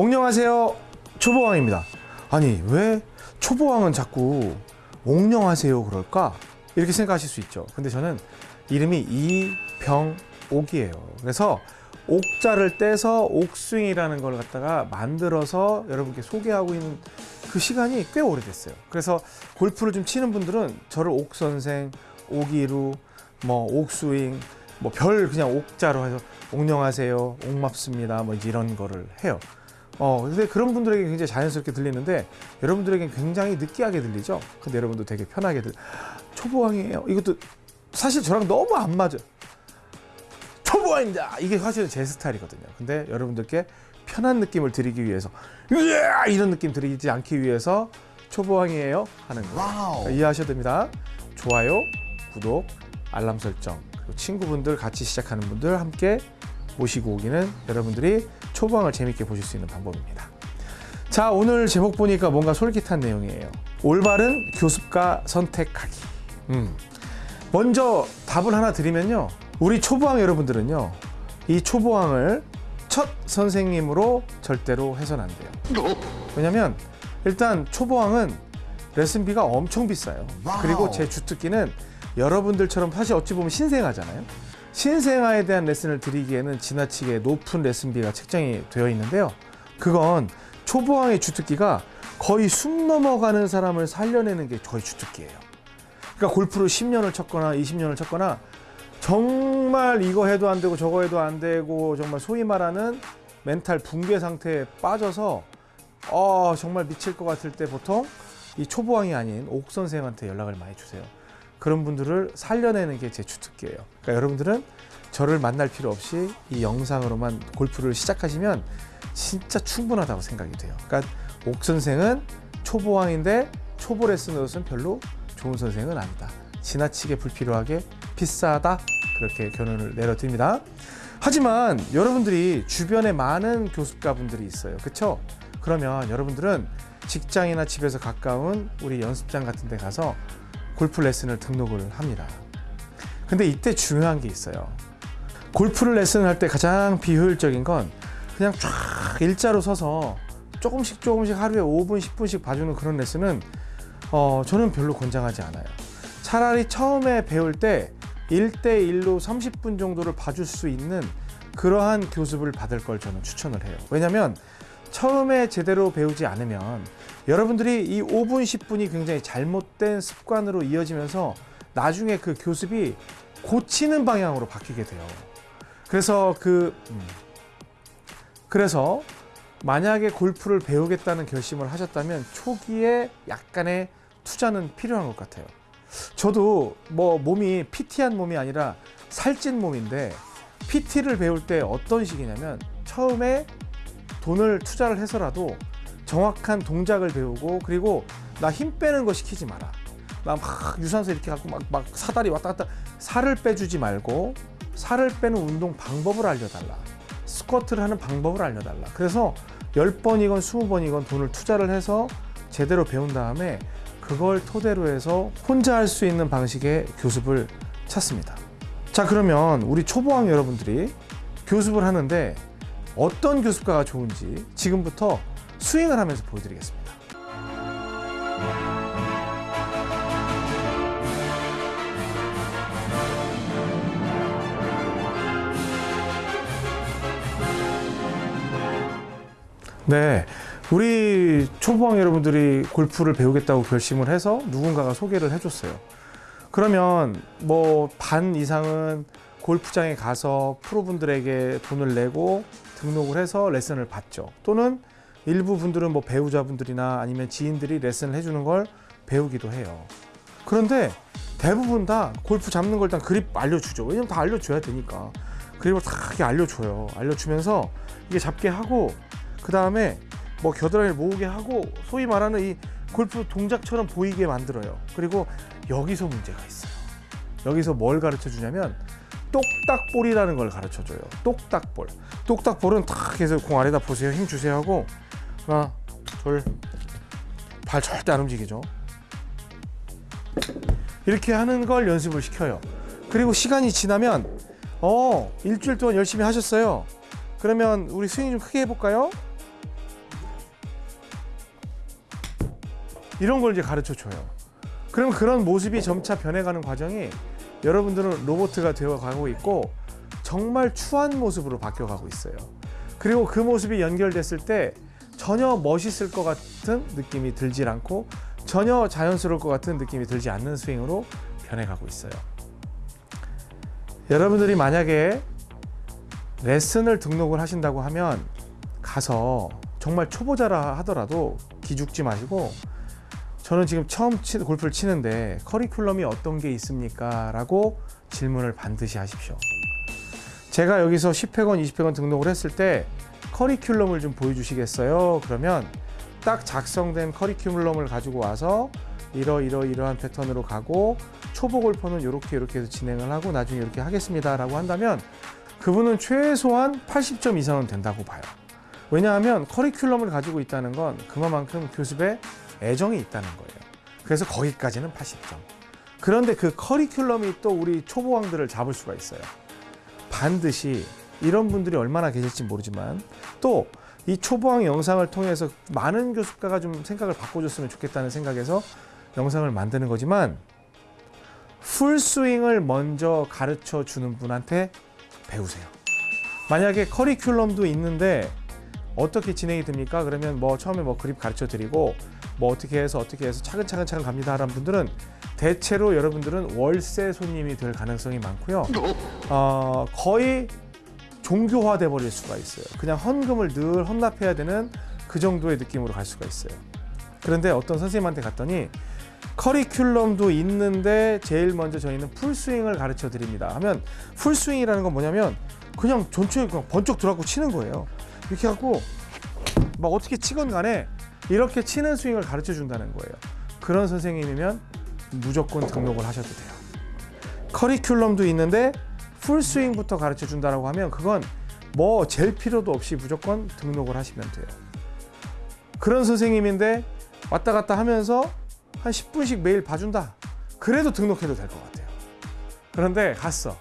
옥녕하세요. 초보왕입니다. 아니 왜 초보왕은 자꾸 옥녕하세요 그럴까? 이렇게 생각하실 수 있죠. 근데 저는 이름이 이병옥이에요. 그래서 옥자를 떼서 옥스윙이라는 걸 갖다가 만들어서 여러분께 소개하고 있는 그 시간이 꽤 오래됐어요. 그래서 골프를 좀 치는 분들은 저를 옥선생 옥이루 뭐 옥스윙 뭐별 그냥 옥자로 해서 옥녕하세요 옥맙습니다 뭐 이런 거를 해요 어 근데 그런 분들에게 굉장히 자연스럽게 들리는데 여러분들에겐 굉장히 느끼하게 들리죠? 근데 여러분도 되게 편하게 들 초보왕이에요. 이것도 사실 저랑 너무 안 맞아. 초보왕입니다. 이게 사실은 제 스타일이거든요. 근데 여러분들께 편한 느낌을 드리기 위해서! 이런 느낌 드리지 않기 위해서 초보왕이에요 하는 거예요. 그러니까 이해하셔야 됩니다. 좋아요 구독 알람 설정. 그리고 친구분들 같이 시작하는 분들 함께 모시고 오기는 여러분들이 초보왕을 재밌게 보실 수 있는 방법입니다. 자 오늘 제목 보니까 뭔가 솔깃한 내용이에요. 올바른 교습가 선택하기. 음. 먼저 답을 하나 드리면요. 우리 초보왕 여러분들은요. 이 초보왕을 첫 선생님으로 절대로 해서는 안 돼요. 왜냐면 일단 초보왕은 레슨비가 엄청 비싸요. 그리고 제 주특기는 여러분들처럼 사실 어찌 보면 신생아잖아요. 신생아에 대한 레슨을 드리기에는 지나치게 높은 레슨비가 책정이 되어 있는데요. 그건 초보왕의 주특기가 거의 숨 넘어가는 사람을 살려내는 게 거의 주특기예요. 그러니까 골프를 10년을 쳤거나 20년을 쳤거나 정말 이거 해도 안 되고 저거 해도 안 되고 정말 소위 말하는 멘탈 붕괴 상태에 빠져서 어 정말 미칠 것 같을 때 보통 이 초보왕이 아닌 옥 선생한테 연락을 많이 주세요. 그런 분들을 살려내는 게 제 주특기예요. 그러니까 여러분들은 저를 만날 필요 없이 이 영상으로만 골프를 시작하시면 진짜 충분하다고 생각이 돼요. 그러니까 옥 선생은 초보왕인데 초보 레슨으로서는 별로 좋은 선생은 아니다. 지나치게 불필요하게 비싸다 그렇게 결론을 내려드립니다. 하지만 여러분들이 주변에 많은 교습가 분들이 있어요. 그렇죠? 그러면 여러분들은 직장이나 집에서 가까운 우리 연습장 같은 데 가서 골프 레슨을 등록을 합니다. 근데 이때 중요한 게 있어요. 골프를 레슨을 할때 가장 비효율적인 건 그냥 쫙 일자로 서서 조금씩 조금씩 하루에 5분, 10분씩 봐주는 그런 레슨은 어, 저는 별로 권장하지 않아요. 차라리 처음에 배울 때 1대1로 30분 정도를 봐줄 수 있는 그러한 교습을 받을 걸 저는 추천을 해요. 왜냐면 처음에 제대로 배우지 않으면 여러분들이 이 5분, 10분이 굉장히 잘못된 습관으로 이어지면서 나중에 그 교습이 고치는 방향으로 바뀌게 돼요. 그래서 그, 음. 그래서 만약에 골프를 배우겠다는 결심을 하셨다면 초기에 약간의 투자는 필요한 것 같아요. 저도 뭐 몸이 PT한 몸이 아니라 살찐 몸인데 PT를 배울 때 어떤 식이냐면 처음에 돈을 투자를 해서라도 정확한 동작을 배우고 그리고 나 힘 빼는 거 시키지 마라. 나 막 유산소 이렇게 갖고 막, 막 사다리 왔다 갔다 살을 빼주지 말고 살을 빼는 운동 방법을 알려달라. 스쿼트를 하는 방법을 알려달라. 그래서 10번이건 20번이건 돈을 투자를 해서 제대로 배운 다음에 그걸 토대로 해서 혼자 할 수 있는 방식의 교습을 찾습니다. 자 그러면 우리 초보왕 여러분들이 교습을 하는데 어떤 교습가가 좋은지 지금부터 스윙을 하면서 보여드리겠습니다. 네, 우리 초보왕 여러분들이 골프를 배우겠다고 결심을 해서 누군가가 소개를 해줬어요. 그러면 뭐 반 이상은 골프장에 가서 프로분들에게 돈을 내고 등록을 해서 레슨을 받죠. 또는 일부 분들은 뭐 배우자분들이나 아니면 지인들이 레슨을 해주는 걸 배우기도 해요. 그런데 대부분 다 골프 잡는 걸 일단 그립 알려주죠. 왜냐면 다 알려줘야 되니까. 그립을 다 알려줘요. 알려주면서 이게 잡게 하고 그 다음에 뭐 겨드랑이를 모으게 하고 소위 말하는 이 골프 동작처럼 보이게 만들어요. 그리고 여기서 문제가 있어요. 여기서 뭘 가르쳐 주냐면 똑딱볼이라는 걸 가르쳐줘요. 똑딱볼. 똑딱볼은 탁 해서 공 아래다 보세요. 힘 주세요 하고 하나 둘발 절대 안 움직이죠. 이렇게 하는 걸 연습을 시켜요. 그리고 시간이 지나면 어 일주일 동안 열심히 하셨어요. 그러면 우리 스윙 좀 크게 해볼까요? 이런 걸 이제 가르쳐줘요. 그럼 그런 모습이 점차 변해가는 과정이 여러분들은 로봇가 되어 가고 있고 정말 추한 모습으로 바뀌어가고 있어요. 그리고 그 모습이 연결됐을 때 전혀 멋있을 것 같은 느낌이 들질 않고 전혀 자연스러울 것 같은 느낌이 들지 않는 스윙으로 변해가고 있어요. 여러분들이 만약에 레슨을 등록을 하신다고 하면 가서 정말 초보자라 하더라도 기죽지 마시고 저는 지금 처음 치, 골프를 치는데 커리큘럼이 어떤 게 있습니까? 라고 질문을 반드시 하십시오. 제가 여기서 10회권, 20회권 등록을 했을 때 커리큘럼을 좀 보여주시겠어요? 그러면 딱 작성된 커리큘럼을 가지고 와서 이러 이러 이러한 패턴으로 가고 초보 골퍼는 이렇게 이렇게 해서 진행을 하고 나중에 이렇게 하겠습니다 라고 한다면 그분은 최소한 80점 이상은 된다고 봐요. 왜냐하면 커리큘럼을 가지고 있다는 건 그만큼 교습에 애정이 있다는 거예요. 그래서 거기까지는 80점. 그런데 그 커리큘럼이 또 우리 초보왕들을 잡을 수가 있어요. 반드시 이런 분들이 얼마나 계실지 모르지만 또 이 초보왕 영상을 통해서 많은 교습가가 좀 생각을 바꿔줬으면 좋겠다는 생각에서 영상을 만드는 거지만 풀스윙을 먼저 가르쳐 주는 분한테 배우세요. 만약에 커리큘럼도 있는데 어떻게 진행이 됩니까? 그러면 뭐 처음에 뭐 그립 가르쳐 드리고 뭐 어떻게 해서 어떻게 해서 차근차근 차근 갑니다 하는 분들은 대체로 여러분들은 월세 손님이 될 가능성이 많고요. 어, 거의 종교화돼 버릴 수가 있어요. 그냥 헌금을 늘 헌납해야 되는 그 정도의 느낌으로 갈 수가 있어요. 그런데 어떤 선생님한테 갔더니 커리큘럼도 있는데 제일 먼저 저희는 풀스윙을 가르쳐 드립니다. 하면 풀스윙이라는 건 뭐냐면 그냥 전체에 그냥 번쩍 들어가고 치는 거예요. 이렇게 하고 막 어떻게 치건 간에 이렇게 치는 스윙을 가르쳐 준다는 거예요. 그런 선생님이면 무조건 등록을 하셔도 돼요. 커리큘럼도 있는데 풀스윙부터 가르쳐 준다라고 하면 그건 뭐 잴 필요도 없이 무조건 등록을 하시면 돼요. 그런 선생님인데 왔다 갔다 하면서 한 10분씩 매일 봐준다. 그래도 등록해도 될 것 같아요. 그런데 갔어.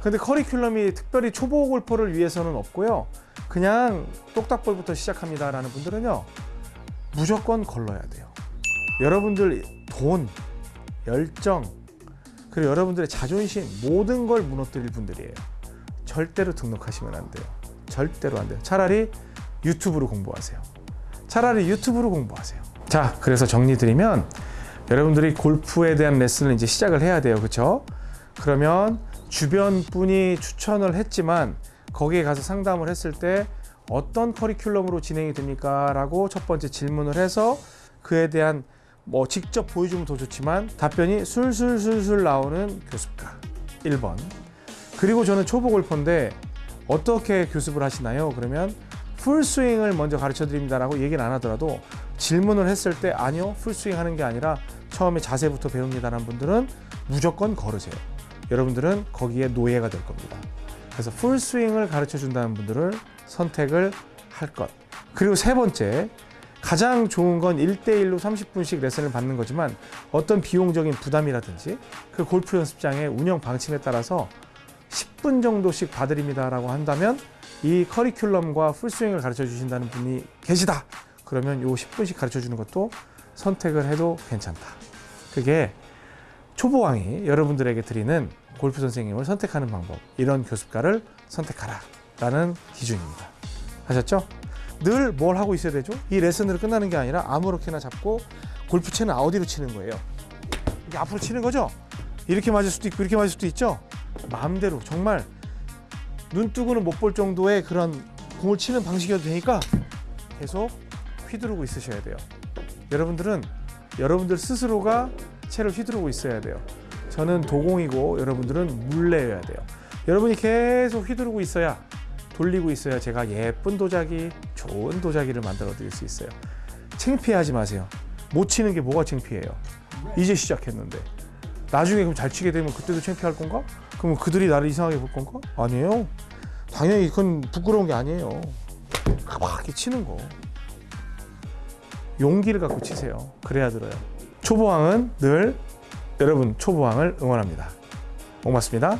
근데 커리큘럼이 특별히 초보 골퍼를 위해서는 없고요. 그냥 똑딱볼부터 시작합니다 라는 분들은요. 무조건 걸러야 돼요. 여러분들 돈, 열정, 그리고 여러분들의 자존심 모든 걸 무너뜨릴 분들이에요. 절대로 등록하시면 안 돼요. 절대로 안 돼요. 차라리 유튜브로 공부하세요. 차라리 유튜브로 공부하세요. 자, 그래서 정리드리면 여러분들이 골프에 대한 레슨을 이제 시작을 해야 돼요. 그렇죠? 그러면 주변 분이 추천을 했지만 거기에 가서 상담을 했을 때 어떤 커리큘럼으로 진행이 됩니까? 라고 첫 번째 질문을 해서 그에 대한 뭐 직접 보여주면 더 좋지만 답변이 술술술술 나오는 교습가 1번 그리고 저는 초보 골퍼인데 어떻게 교습을 하시나요? 그러면 풀스윙을 먼저 가르쳐 드립니다 라고 얘기는 안 하더라도 질문을 했을 때 아니요 풀스윙 하는 게 아니라 처음에 자세부터 배웁니다 라는 분들은 무조건 걸으세요. 여러분들은 거기에 노예가 될 겁니다. 그래서 풀스윙을 가르쳐 준다는 분들을 선택을 할 것. 그리고 세 번째, 가장 좋은 건 1대1로 30분씩 레슨을 받는 거지만 어떤 비용적인 부담이라든지 그 골프 연습장의 운영 방침에 따라서 10분 정도씩 봐드립니다라고 한다면 이 커리큘럼과 풀스윙을 가르쳐 주신다는 분이 계시다. 그러면 요 10분씩 가르쳐 주는 것도 선택을 해도 괜찮다. 그게 초보왕이 여러분들에게 드리는 골프 선생님을 선택하는 방법 이런 교습가를 선택하라 라는 기준입니다 하셨죠? 늘 뭘 하고 있어야 되죠? 이 레슨으로 끝나는 게 아니라 아무렇게나 잡고 골프채는 어디로 치는 거예요? 이게 앞으로 치는 거죠? 이렇게 맞을 수도 있고 이렇게 맞을 수도 있죠? 마음대로 정말 눈 뜨고는 못 볼 정도의 그런 공을 치는 방식이어도 되니까 계속 휘두르고 있으셔야 돼요 여러분들은 여러분들 스스로가 채를 휘두르고 있어야 돼요. 저는 도공이고 여러분들은 물레여야 돼요. 여러분이 계속 휘두르고 있어야 돌리고 있어야 제가 예쁜 도자기, 좋은 도자기를 만들어 드릴 수 있어요. 창피하지 마세요. 못 치는 게 뭐가 창피해요? 이제 시작했는데. 나중에 그럼 잘 치게 되면 그때도 창피할 건가? 그럼 그들이 나를 이상하게 볼 건가? 아니에요. 당연히 그건 부끄러운 게 아니에요. 막 이렇게 치는 거. 용기를 갖고 치세요. 그래야 들어요. 초보왕은 늘 여러분 초보왕을 응원합니다. 고맙습니다.